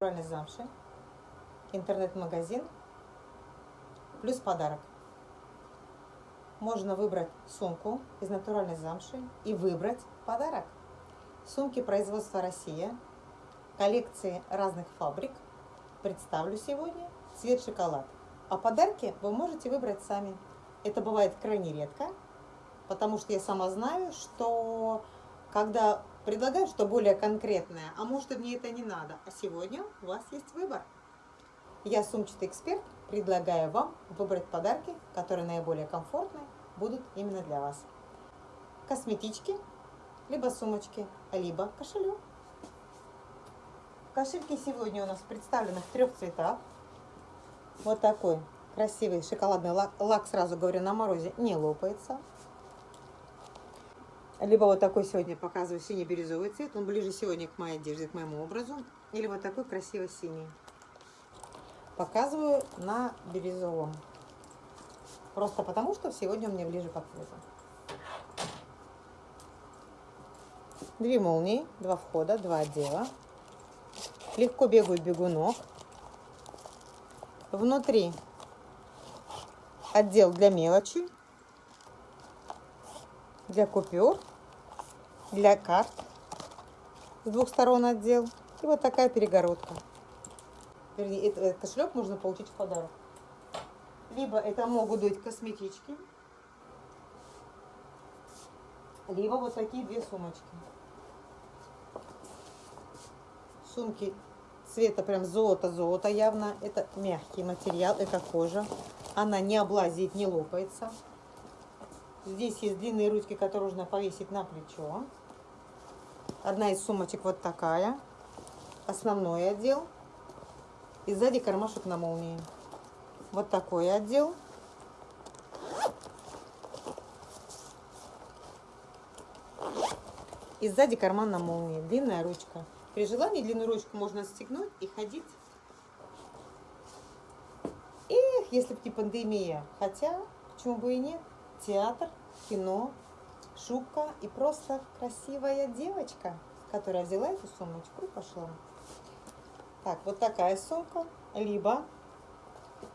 Натуральной замши. Интернет-магазин. Плюс подарок. Можно выбрать сумку из натуральной замши и выбрать подарок. Сумки производства Россия. Коллекции разных фабрик. Представлю сегодня цвет шоколад. А подарки вы можете выбрать сами. Это бывает крайне редко, потому что я сама знаю, что когда предлагают что более конкретное, а может и мне это не надо, а сегодня у вас есть выбор. Я, сумчатый эксперт, предлагаю вам выбрать подарки, которые наиболее комфортные будут именно для вас. Косметички, либо сумочки, либо кошелек. Кошельки сегодня у нас представлены в трех цветах. Вот такой красивый шоколадный лак, лак, сразу говорю, на морозе не лопается. Либо вот такой сегодня показываю синий-бирюзовый цвет, он ближе сегодня к моей одежде, к моему образу. Или вот такой красивый синий. Показываю на бирюзовом. Просто потому, что сегодня он мне ближе по цвету. Две молнии, два входа, два отдела. Легко бегают бегунок. Внутри отдел для мелочи, для купюр, для карт. С двух сторон отдел. И вот такая перегородка. Вернее, этот кошелек можно получить в подарок. Либо это могут быть косметички, либо вот такие две сумочки. Сумки цвета прям золото-золото явно. Это мягкий материал, это кожа. Она не облазит, не лопается. Здесь есть длинные ручки, которые нужно повесить на плечо. Одна из сумочек вот такая. Основной отдел. И сзади кармашек на молнии. Вот такой отдел. И сзади карман на молнии. Длинная ручка. При желании длинную ручку можно стегнуть и ходить. Эх, если бы не пандемия. Хотя, почему бы и нет. Театр, кино, шубка и просто красивая девочка, которая взяла эту сумочку и пошла. Так, вот такая сумка. Либо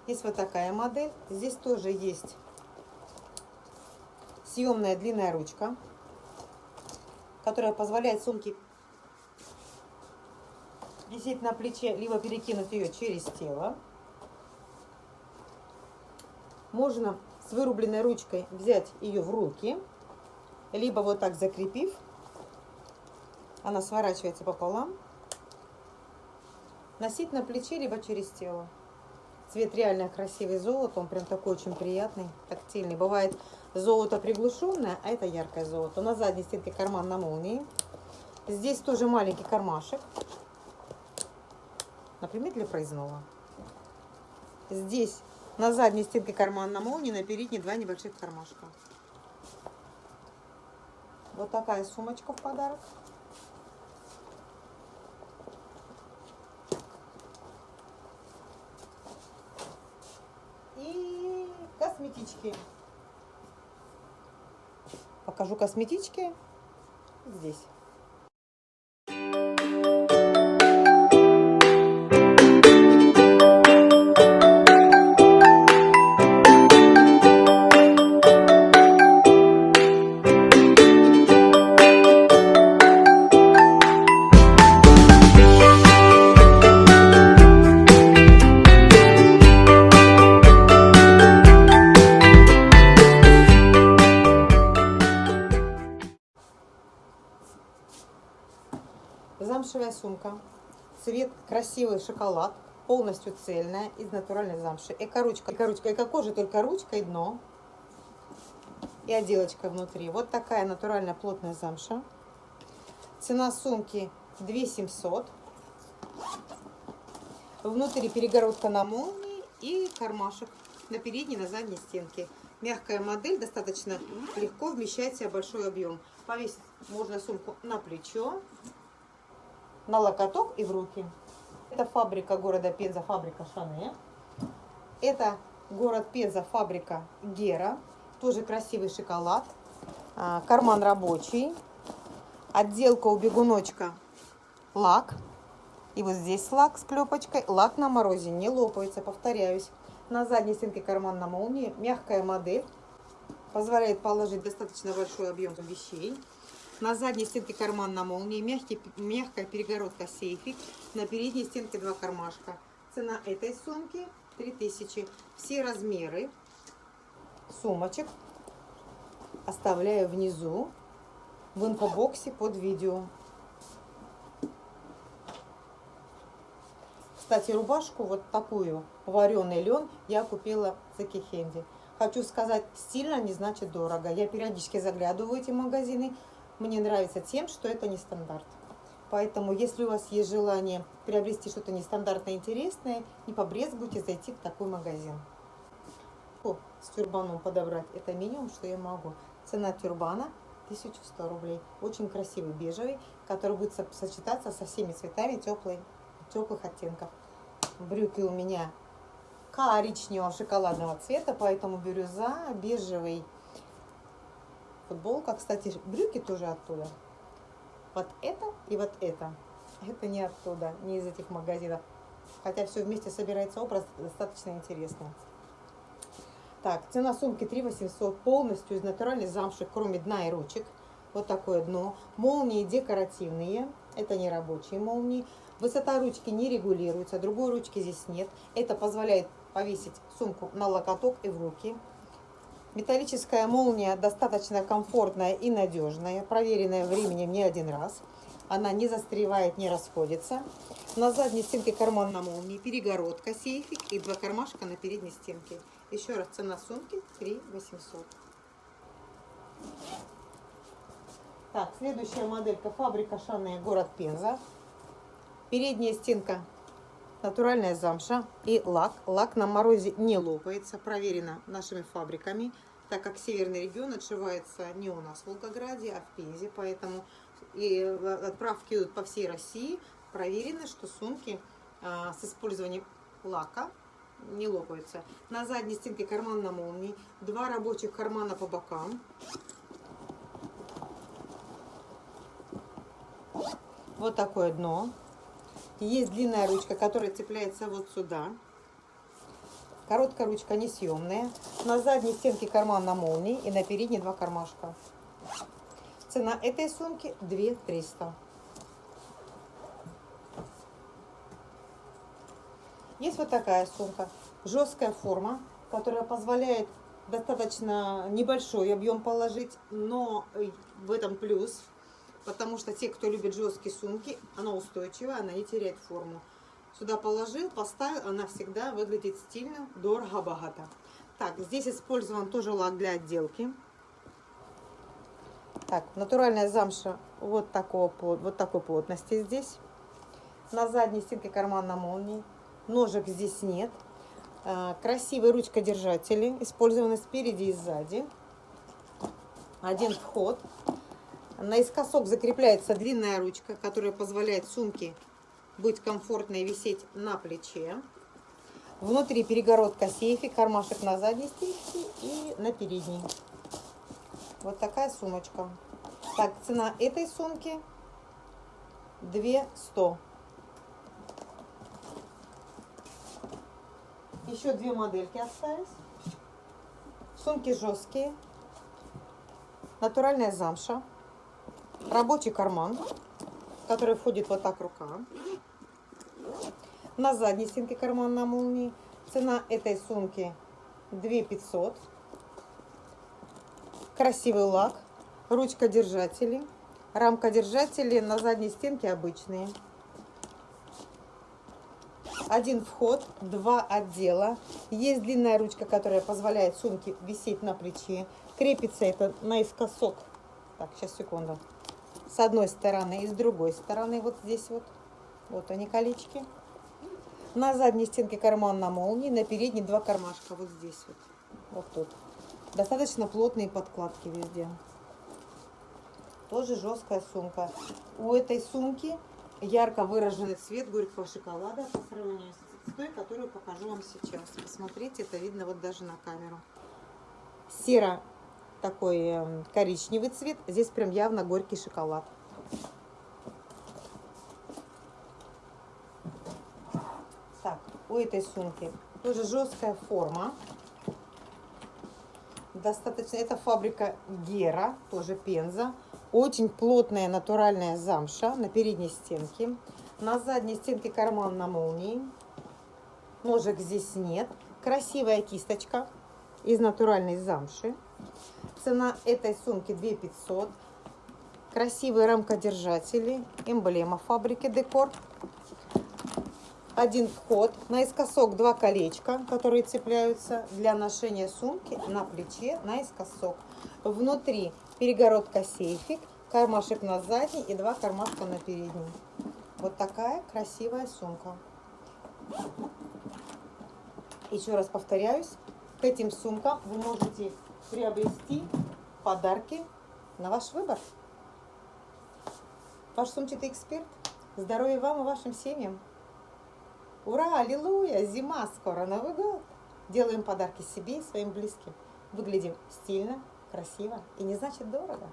есть вот такая модель. Здесь тоже есть съемная длинная ручка, которая позволяет сумке висеть на плече, либо перекинуть ее через тело. Можно с вырубленной ручкой взять ее в руки, либо вот так закрепив, она сворачивается пополам, носить на плече, либо через тело. Цвет реально красивый золото, он прям такой очень приятный, тактильный. Бывает золото приглушенное, а это яркое золото. На задней стенке карман на молнии. Здесь тоже маленький кармашек например, для проездного. Здесь на задней стенке карман на молнии, на передней два небольших кармашка. Вот такая сумочка в подарок. И косметички. Покажу косметички здесь. Замшевая сумка. Цвет красивый шоколад. Полностью цельная, из натуральной замши. Эко-ручка, эко-ручка, эко-кожа, только ручка и дно. И отделочка внутри. Вот такая натуральная плотная замша. Цена сумки 2700. Внутри перегородка на молнии и кармашек на передней, на задней стенке. Мягкая модель, достаточно легко вмещает в большой объем. Повесить можно сумку на плечо на локоток и в руки. Это фабрика города Пенза, фабрика Шане. Это город Пенза, фабрика Гера. Тоже красивый шоколад. А, карман рабочий. Отделка у бегуночка лак. И вот здесь лак с клепочкой. Лак на морозе не лопается, повторяюсь. На задней стенке карман на молнии. Мягкая модель. Позволяет положить достаточно большой объем вещей. На задней стенке карман на молнии. Мягкий, мягкая перегородка сейфик. На передней стенке два кармашка. Цена этой сумки 3000. Все размеры сумочек оставляю внизу в инфобоксе под видео. Кстати, рубашку вот такую, вареный лен, я купила в Секихенде. Хочу сказать, стильно не значит дорого. Я периодически заглядываю в эти магазины. Мне нравится тем, что это не стандарт. Поэтому, если у вас есть желание приобрести что-то нестандартное интересное, не побрезгуйте зайти в такой магазин. О, с тюрбаном подобрать, это минимум, что я могу. Цена тюрбана 1100 рублей. Очень красивый бежевый, который будет сочетаться со всеми цветами теплый, теплых оттенков. Брюки у меня коричневого шоколадного цвета, поэтому бирюза, бежевый. Футболка, кстати, брюки тоже оттуда. Вот это и вот это. Это не оттуда, не из этих магазинов. Хотя все вместе собирается образ достаточно интересный. Так, цена сумки 3 800, полностью из натуральной замши, кроме дна и ручек. Вот такое дно. Молнии декоративные, это не рабочие молнии. Высота ручки не регулируется, другой ручки здесь нет. Это позволяет повесить сумку на локоток и в руки. Металлическая молния достаточно комфортная и надежная, проверенная временем не один раз. Она не застревает, не расходится. На задней стенке карман на молнии, перегородка, сейфик и два кармашка на передней стенке. Еще раз, цена сумки 3 800. Так, следующая моделька фабрика Шанная, город Пенза. Передняя стенка натуральная замша и лак. Лак на морозе не лопается, проверено нашими фабриками, так как северный регион отшивается не у нас в Волгограде, а в Пензе, поэтому и отправки идут по всей России. Проверено, что сумки а, с использованием лака не лопаются. На задней стенке карман на молнии, два рабочих кармана по бокам. Вот такое дно. Есть длинная ручка, которая цепляется вот сюда. Короткая ручка несъемная. На задней стенке карман на молнии и на передней два кармашка. Цена этой сумки 2 300. Есть вот такая сумка. Жесткая форма, которая позволяет достаточно небольшой объем положить, но в этом плюс, потому что те, кто любит жесткие сумки, она устойчивая, она не теряет форму. Сюда положил, поставил, она всегда выглядит стильно, дорого, богато. Так, здесь использован тоже лак для отделки. Так, натуральная замша вот, такого, вот такой плотности здесь. На задней стенке карман на молнии. Ножек здесь нет. А, красивые ручкодержатели, использованы спереди и сзади. Один вход. Наискосок закрепляется длинная ручка, которая позволяет сумке быть комфортной висеть на плече. Внутри перегородка сейфи, кармашек на задней стенке и на передней. Вот такая сумочка. Так, цена этой сумки 200. Еще две модельки остались. Сумки жесткие. Натуральная замша. Рабочий карман, в который входит вот так рука. На задней стенке карман на молнии. Цена этой сумки 2 500. Красивый лак. Ручка держатели. Рамка держатели на задней стенке обычные один вход, два отдела. Есть длинная ручка, которая позволяет сумке висеть на плече. Крепится это наискосок. Так, сейчас, секунду. С одной стороны и с другой стороны. Вот здесь вот. Вот они колечки. На задней стенке карман на молнии, на передней два кармашка. Вот здесь вот. Вот тут. Достаточно плотные подкладки везде. Тоже жесткая сумка. У этой сумки ярко выраженный цвет горького шоколада по сравнению с той, которую покажу вам сейчас. Посмотрите, это видно вот даже на камеру. Серо такой эм, коричневый цвет. Здесь прям явно горький шоколад. Так, у этой сумки тоже жесткая форма. Достаточно, это фабрика Гера, тоже Пенза. Очень плотная натуральная замша на передней стенке. На задней стенке карман на молнии. Ножек здесь нет. Красивая кисточка из натуральной замши. Цена этой сумки 2 500. Красивые рамкодержатели. Эмблема фабрики Декор. Один вход. Наискосок два колечка, которые цепляются для ношения сумки на плече наискосок. Внутри перегородка сейфик, кармашек на задней и два кармашка на передней. Вот такая красивая сумка. Еще раз повторяюсь, к этим сумкам вы можете приобрести подарки на ваш выбор. Ваш сумчатый эксперт. Здоровья вам и вашим семьям. Ура, аллилуйя, зима скоро, Новый год. Делаем подарки себе и своим близким. Выглядим стильно, красиво и не значит дорого.